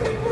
아,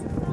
Bye.